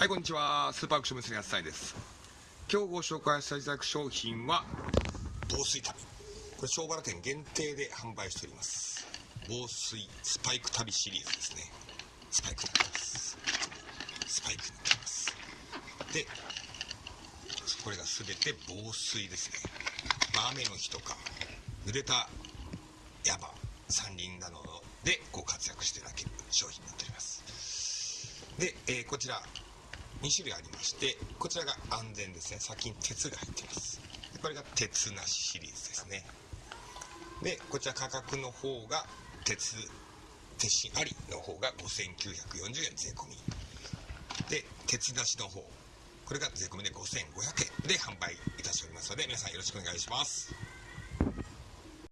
はいこんにちは。スーパーアクション娘やすさいです。今日ご紹介していただく商品は防水旅。これ小原店限定で販売しております。防水スパイク旅シリーズですね。スパイクになってます。スパイクになってます。でこれが全て防水ですね、まあ、雨の日とか濡れた山山林などでこう活躍していただける商品になっております。で、えー、こちら2種類ありましてこちらが安全ですね。先に鉄が入ってます。これが鉄なしシリーズですね。でこちら価格の方が鉄鉄芯ありの方が5940円税込み。で鉄なしの方。これが税込みで5500円で販売いたしておりますので皆さんよろしくお願いします。